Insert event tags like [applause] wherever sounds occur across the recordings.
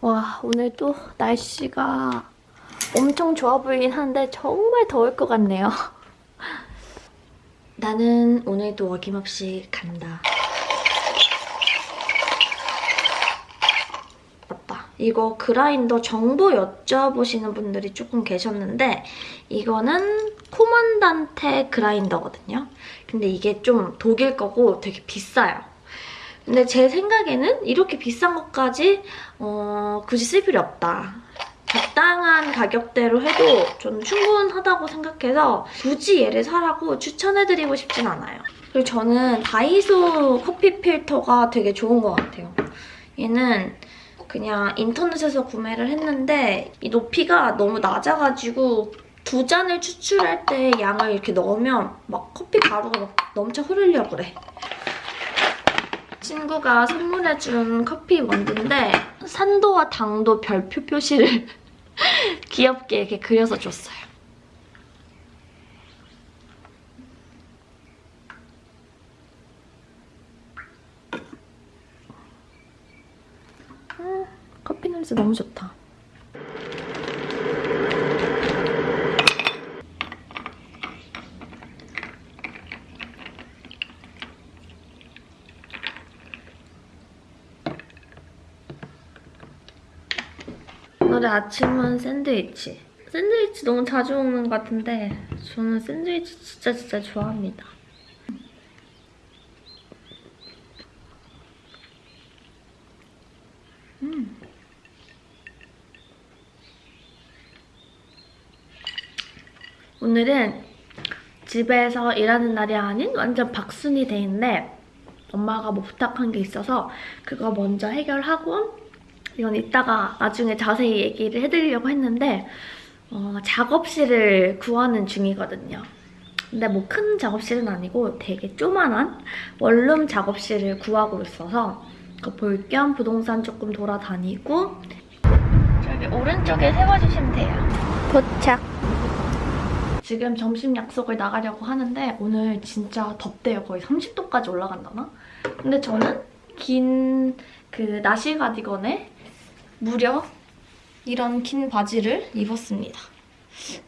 와 오늘도 날씨가 엄청 좋아 보이긴 한데 정말 더울 것 같네요. [laughs] 나는 오늘도 어김없이 간다. 맞다. 이거 그라인더 정보 여쭤보시는 분들이 조금 계셨는데 이거는 코만단테 그라인더거든요. 근데 이게 좀 독일 거고 되게 비싸요. 근데 제 생각에는 이렇게 비싼 것까지 어, 굳이 쓸 필요 없다. 적당한 가격대로 해도 저는 충분하다고 생각해서 굳이 얘를 사라고 추천해드리고 싶진 않아요. 그리고 저는 다이소 커피 필터가 되게 좋은 것 같아요. 얘는 그냥 인터넷에서 구매를 했는데 이 높이가 너무 낮아가지고 두 잔을 추출할 때 양을 이렇게 넣으면 막 커피 가루가 막 넘쳐 흐르려고 그래. 친구가 선물해준 커피 원두인데 산도와 당도 별표 표시를 [laughs] 귀엽게 이렇게 그려서 줬어요. 음, 커피 냄새 너무 좋다. 오늘 아침은 샌드위치. 샌드위치 너무 자주 먹는 것 같은데 저는 샌드위치 진짜 진짜 좋아합니다. 음. 오늘은 집에서 일하는 날이 아닌 완전 박순이 데이인데 엄마가 뭐 부탁한 게 있어서 그거 먼저 해결하고 이건 이따가 나중에 자세히 얘기를 해드리려고 했는데 어, 작업실을 구하는 중이거든요. 근데 뭐 큰 작업실은 아니고 되게 조만한 원룸 작업실을 구하고 있어서 그거 볼겸 부동산 조금 돌아다니고 저기 오른쪽에 세워주시면 돼요. 도착! 지금 점심 약속을 나가려고 하는데 오늘 진짜 덥대요. 거의 30도까지 올라간다나? 근데 저는 긴 그 나시 가디건에 무려 이런 긴 바지를 입었습니다.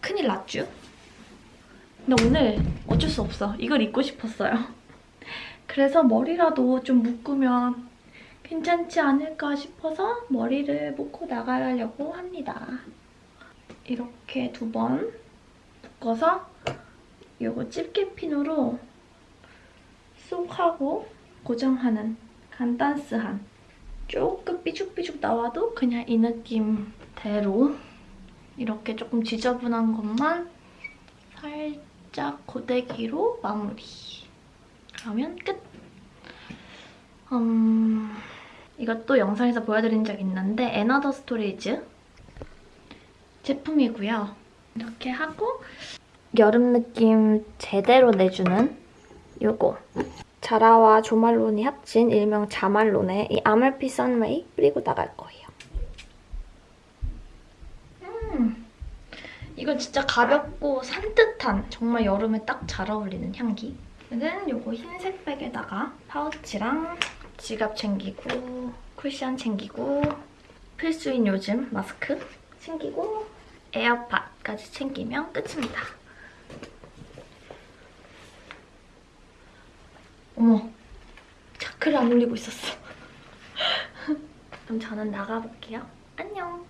큰일 났죠? 근데 오늘 어쩔 수 없어. 이걸 입고 싶었어요. 그래서 머리라도 좀 묶으면 괜찮지 않을까 싶어서 머리를 묶고 나가려고 합니다. 이렇게 두 번 묶어서 이거 집게핀으로 쏙 하고 고정하는 간단스한 조금 삐죽삐죽 나와도 그냥 이 느낌대로 이렇게 조금 지저분한 것만 살짝 고데기로 마무리. 그러면 끝! 음, 이것도 영상에서 보여드린 적 있는데 & Other Stories 제품이고요. 이렇게 하고 여름 느낌 제대로 내주는 요거 자라와 조말론이 합친 일명 자말론의 이 아말피 선웨이 뿌리고 나갈 거예요. 음, 이건 진짜 가볍고 산뜻한 정말 여름에 딱 잘 어울리는 향기. 이는 요거 흰색 백에다가 파우치랑 지갑 챙기고 쿠션 챙기고 필수인 요즘 마스크 챙기고 에어팟까지 챙기면 끝입니다. 어머, 차크를 안 올리고 있었어. [laughs] 그럼 저는 나가볼게요. 안녕.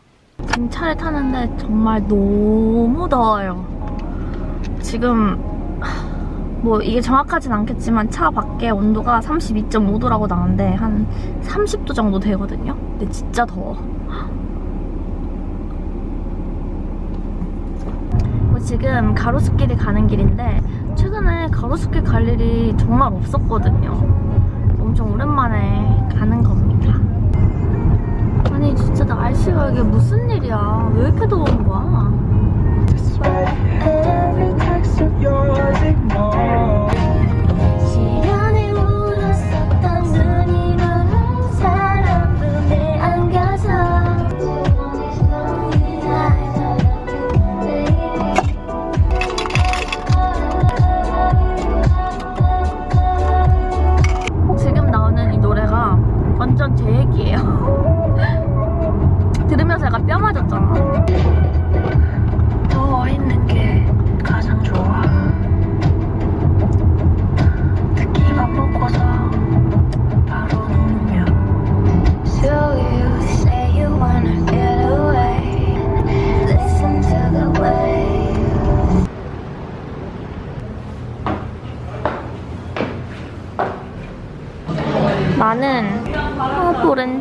지금 차를 타는데 정말 너무 더워요. 지금 뭐 이게 정확하진 않겠지만 차 밖에 온도가 32.5도라고 나오는데 한 30도 정도 되거든요. 근데 진짜 더워. [gasps] 뭐 지금 가로수길이 가는 길인데 최근에 가로수길 갈 일이 정말 없었거든요. 엄청 오랜만에 가는 겁니다. 아니 진짜 날씨가 이게 무슨 일이야. 왜 이렇게 더운 거야?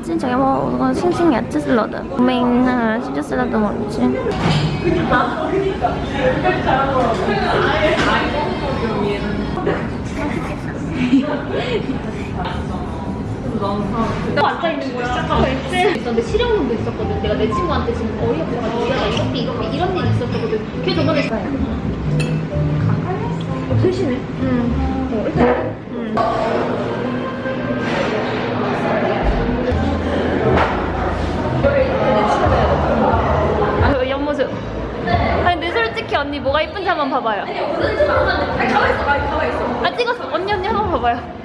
어, 오렌지 저기 뭐 이건 싱싱 야채 샐러드 로메인 치즈 샐러드 뭔지 앉아있는 거야. 있었는데 실형문도 있었거든. 내가 내 친구한테 지금 어이없어가지고 야, 나 이렇게 이렇게 이런 일이 있었거든. 걔 저번에 셋이네. 응. 어, 일단 아, 솔직히 언니 뭐가 이쁜지 한번 봐봐요. 아니, 아니, 가만있어, 가만있어. 아, 찍었어. 언니, 언니 한번 봐봐요.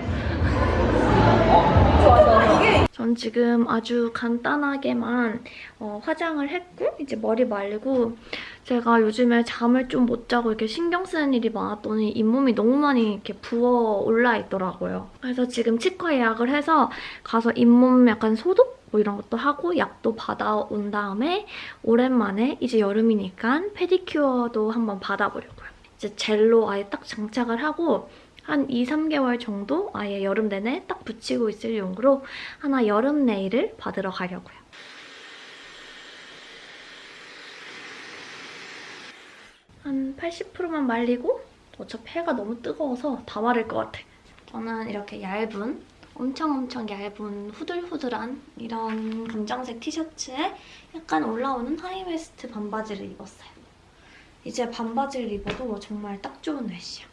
전 지금 아주 간단하게만 어, 화장을 했고 이제 머리 말리고 제가 요즘에 잠을 좀 못 자고 이렇게 신경 쓰는 일이 많았더니 잇몸이 너무 많이 이렇게 부어 올라 있더라고요. 그래서 지금 치과 예약을 해서 가서 잇몸 약간 소독 뭐 이런 것도 하고 약도 받아온 다음에 오랜만에 이제 여름이니까 페디큐어도 한번 받아보려고요. 이제 젤로 아예 딱 장착을 하고 한 2, 3개월 정도 아예 여름 내내 딱 붙이고 있을 용으로 하나 여름 네일을 받으러 가려고요. 한 80%만 말리고 어차피 해가 너무 뜨거워서 다 마를 것 같아. 저는 이렇게 얇은 엄청 엄청 얇은 후들후들한 이런 검정색 티셔츠에 약간 올라오는 high waist 반바지를 입었어요. 이제 반바지를 입어도 정말 딱 좋은 날씨야.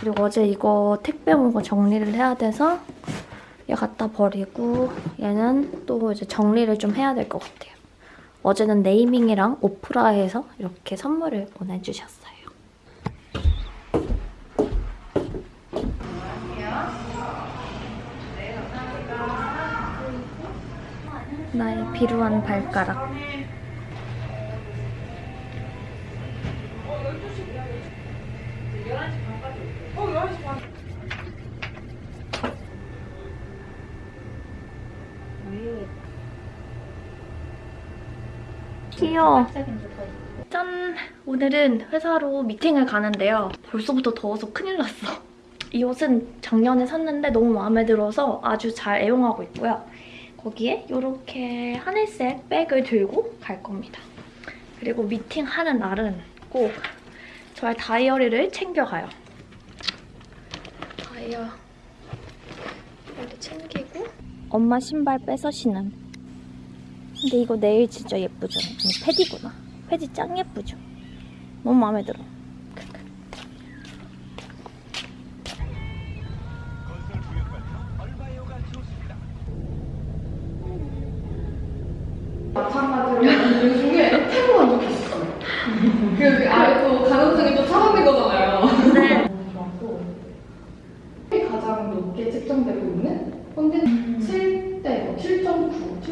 그리고 어제 이거 택배 온거 정리를 해야 돼서 얘 갖다 버리고 얘는 또 이제 정리를 좀 해야 될 것 같아요. 어제는 네이밍이랑 오프라에서 이렇게 선물을 보내주셨어요. 나의 비루한 발가락. 귀여워. 짠! 오늘은 회사로 미팅을 가는데요. 벌써부터 더워서 큰일 났어. 이 옷은 작년에 샀는데 너무 마음에 들어서 아주 잘 애용하고 있고요. 거기에 이렇게 하늘색 백을 들고 갈 겁니다. 그리고 미팅하는 날은 꼭 저의 다이어리를 챙겨가요. 다이어 이렇게 챙기고 엄마 신발 빼서 신음. 근데 이거 네일 진짜 예쁘죠? 아니 패디구나. 패디 짱 예쁘죠? 너무 마음에 들어.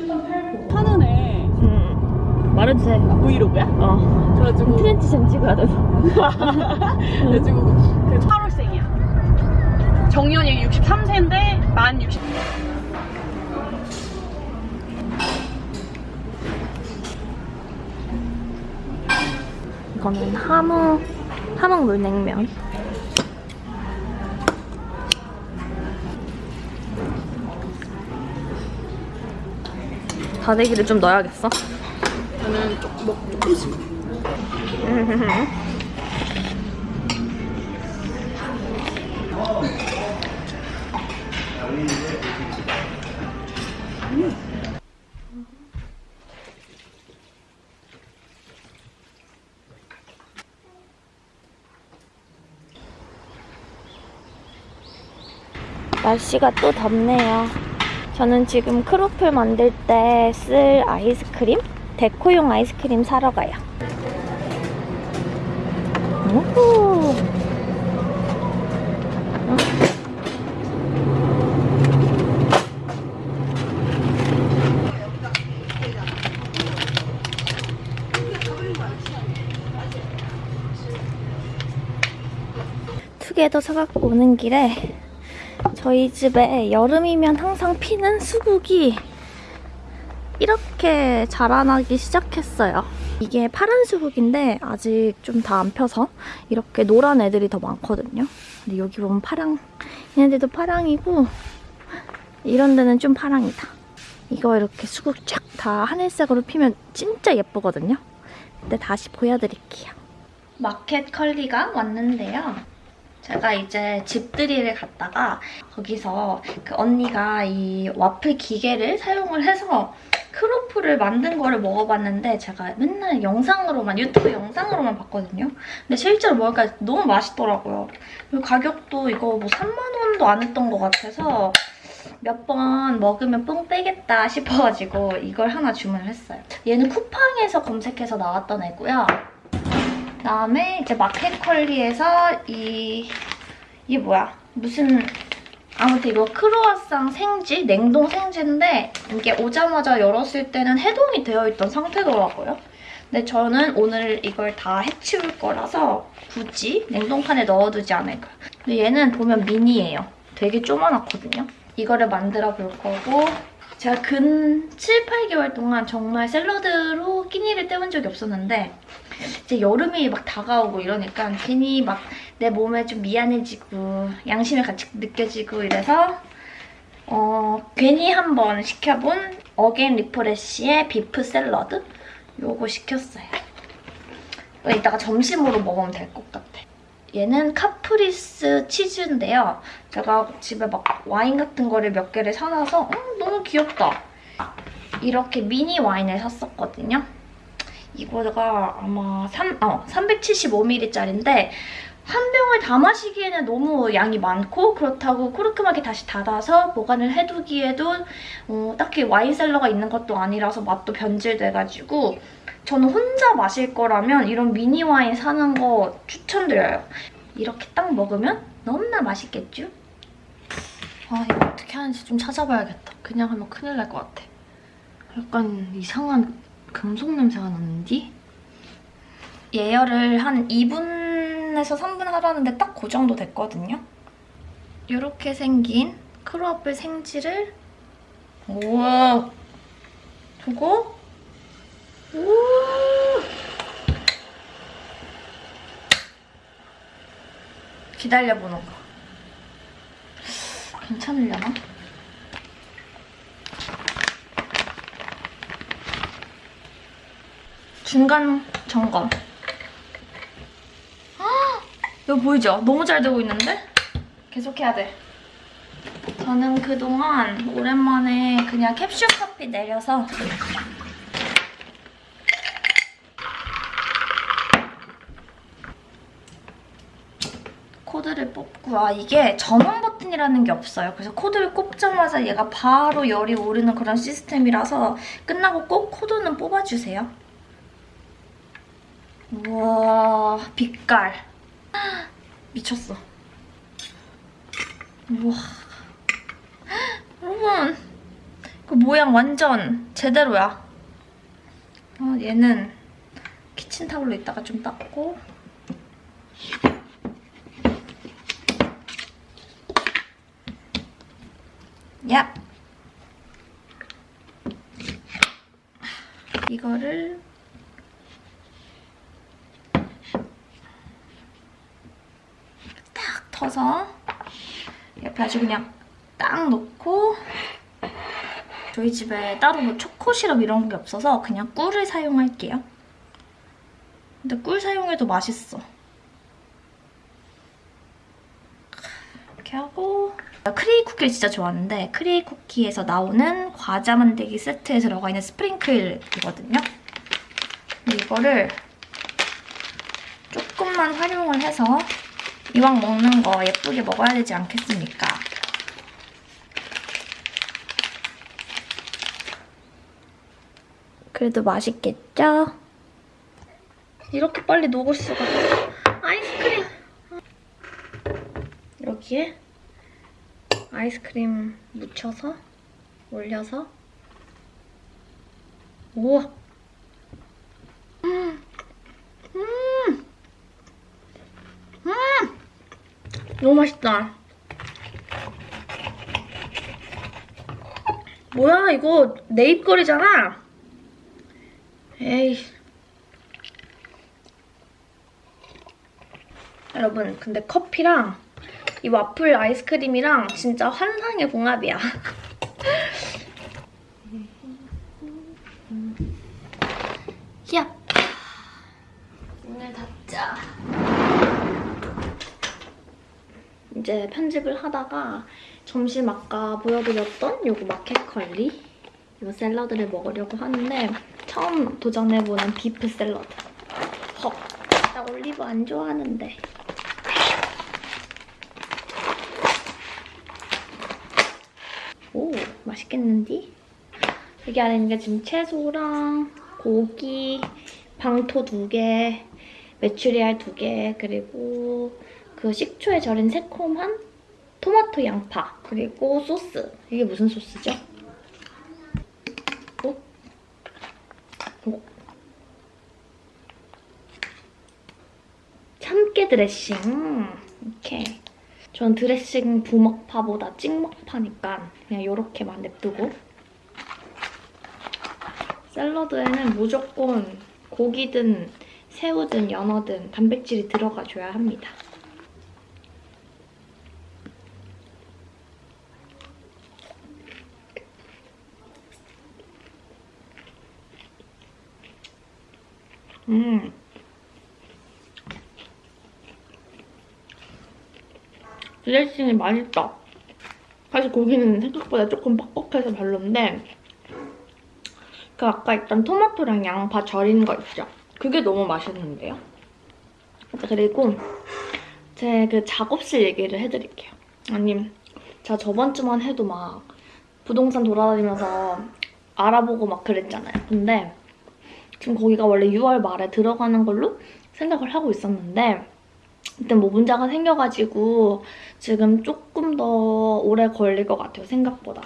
7.9, 7.89. 하는 애 음. 말해주세요. 브이로그야? 어. 그래가지고 트렌치션 찍어야 돼서. [laughs] 그래가지고 그 8월생이야 정년이 63세인데 만 60... 이거는 함흥, 함흥 물냉면. 다대기를 좀 넣어야겠어. 저는 좀, 뭐, 조금씩 날씨가 또 덥네요. 저는 지금 크로플 만들 때 쓸 아이스크림? 데코용 아이스크림 사러 가요. 오호. 투게더 사갖고 오는 길에 저희 집에 여름이면 항상 피는 수국이 이렇게 자라나기 시작했어요. 이게 파란 수국인데 아직 좀 다 안 펴서 이렇게 노란 애들이 더 많거든요. 근데 여기 보면 파랑, 얘네들도 파랑이고 이런 데는 좀 파랑이다. 이거 이렇게 수국 쫙 다 하늘색으로 피면 진짜 예쁘거든요. 근데 다시 보여드릴게요. 마켓 컬리가 왔는데요. 제가 이제 집들이를 갔다가 거기서 그 언니가 이 와플 기계를 사용을 해서 크로플을 만든 거를 먹어봤는데 제가 맨날 영상으로만 유튜브 영상으로만 봤거든요. 근데 실제로 먹으니까 너무 맛있더라고요. 그리고 가격도 이거 뭐 3만 원도 안 했던 것 같아서 몇 번 먹으면 뽕 빼겠다 싶어가지고 이걸 하나 주문을 했어요. 얘는 쿠팡에서 검색해서 나왔던 애고요. 그다음에 이제 마켓컬리에서 이 이게 뭐야? 무슨 아무튼 이거 크로아상 생지, 냉동 생지인데 이게 오자마자 열었을 때는 해동이 되어 있던 상태더라고요. 근데 저는 오늘 이걸 다 해치울 거라서 굳이 냉동판에 넣어두지 않을 거예요. 근데 얘는 보면 미니예요. 되게 조그맣거든요. 이거를 만들어 볼 거고 제가 근 7, 8개월 동안 정말 샐러드로 끼니를 때운 적이 없었는데 이제 여름이 막 다가오고 이러니까 괜히 막 내 몸에 좀 미안해지고 양심의 가책이 느껴지고 이래서 어 괜히 한번 시켜본 어게인 리프레쉬의 beef 샐러드 요거 시켰어요. 이따가 점심으로 먹으면 될 것 같아. 얘는 카프리스 치즈인데요. 제가 집에 막 와인 같은 거를 몇 개를 사놔서 음, 너무 귀엽다. 이렇게 미니 와인을 샀었거든요. 이거가 아마 3, 어, 375ml짜리인데 한 병을 다 마시기에는 너무 양이 많고 그렇다고 코르크막에 다시 닫아서 보관을 해두기에도 어, 딱히 와인셀러가 있는 것도 아니라서 맛도 변질돼가지고 저는 혼자 마실 거라면 이런 미니 와인 사는 거 추천드려요. 이렇게 딱 먹으면 너무나 맛있겠죠? 아 이거 어떻게 하는지 좀 찾아봐야겠다. 그냥 하면 큰일 날 것 같아. 약간 이상한 금속 냄새가 나는디? 예열을 한 2분 에서 3분 하라는데 딱 그 정도 됐거든요. 이렇게 생긴 크로아플 생지를 우와 저거 우 기다려보는 거 괜찮으려나? 중간 점검. 아, 이거 보이죠? 너무 잘 되고 있는데? 계속 해야 돼. 저는 그동안 오랜만에 그냥 캡슐 커피 내려서 코드를 뽑고 아 이게 전원 버튼이라는 게 없어요. 그래서 코드를 꼽자마자 얘가 바로 열이 오르는 그런 시스템이라서 끝나고 꼭 코드는 뽑아주세요. 우와 빛깔 미쳤어. 우와. 여러분 그 모양 완전 제대로야. 어, 얘는 키친타올로 이따가 좀 닦고. 야 이거를 딱 터서 옆에 아주 그냥 딱 놓고 저희 집에 따로 뭐 초코 시럽 이런 게 없어서 그냥 꿀을 사용할게요. 근데 꿀 사용해도 맛있어. 이렇게 하고 크레이 쿠키를 진짜 좋아하는데 크레이 쿠키에서 나오는 과자 만들기 세트에 들어가 있는 스프링클이거든요. 이거를 조금만 활용을 해서 이왕 먹는 거 예쁘게 먹어야 되지 않겠습니까? 그래도 맛있겠죠? 이렇게 빨리 녹을 수가 아이스크림 여기에 아이스크림 묻혀서 올려서 우와 음. 음. 음. 너무 맛있다. 뭐야 이거 내 입거리잖아. 에이. 여러분 근데 커피랑 이 와플 아이스크림이랑 진짜 환상의 궁합이야. [laughs] 야! 문을 닫자. 이제 편집을 하다가 점심 아까 보여드렸던 요거 마켓컬리 요 샐러드를 먹으려고 하는데 처음 도전해보는 비프 샐러드. 헉, 나 올리브 안 좋아하는데. 오, 맛있겠는디? 여기 안에 있는 게 지금 채소랑 고기, 방토 두 개, 메추리알 두 개, 그리고 그 식초에 절인 새콤한 토마토 양파, 그리고 소스. 이게 무슨 소스죠? 오? 오. 참깨 드레싱. 이렇게. 전 드레싱 부먹파보다 찍먹파니까 그냥 이렇게만 냅두고 샐러드에는 무조건 고기든 새우든 연어든 단백질이 들어가줘야 합니다. 음. 드레싱이 맛있다. 사실 고기는 생각보다 조금 뻑뻑해서 별론데 그 아까 있던 토마토랑 양파 절인 거 있죠? 그게 너무 맛있는데요? 그리고 제 그 작업실 얘기를 해드릴게요. 아님, 제가 저번 주만 해도 막 부동산 돌아다니면서 알아보고 막 그랬잖아요. 근데 지금 거기가 원래 6월 말에 들어가는 걸로 생각을 하고 있었는데 일단 뭐 문제가 생겨가지고 지금 조금 더 오래 걸릴 것 같아요, 생각보다.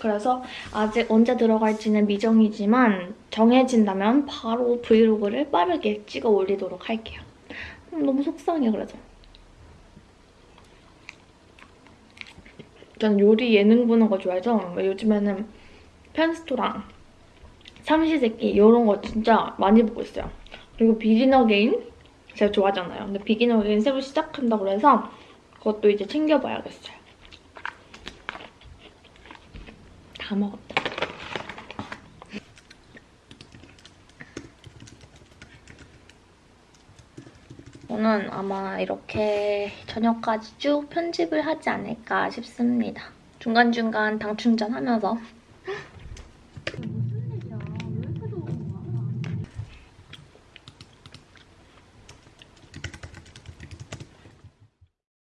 그래서 아직 언제 들어갈지는 미정이지만 정해진다면 바로 브이로그를 빠르게 찍어 올리도록 할게요. 음, 너무 속상해, 그래서. 전 요리 예능 보는 거 좋아해서 요즘에는 펜스토랑 삼시세끼 이런 거 진짜 많이 보고 있어요. 그리고 게임 제가 좋아하잖아요. 근데 게임 새로 시작한다고 해서 그것도 이제 챙겨봐야겠어요. 다 먹었다. 저는 아마 이렇게 저녁까지 쭉 편집을 하지 않을까 싶습니다. 중간중간 당 충전 하면서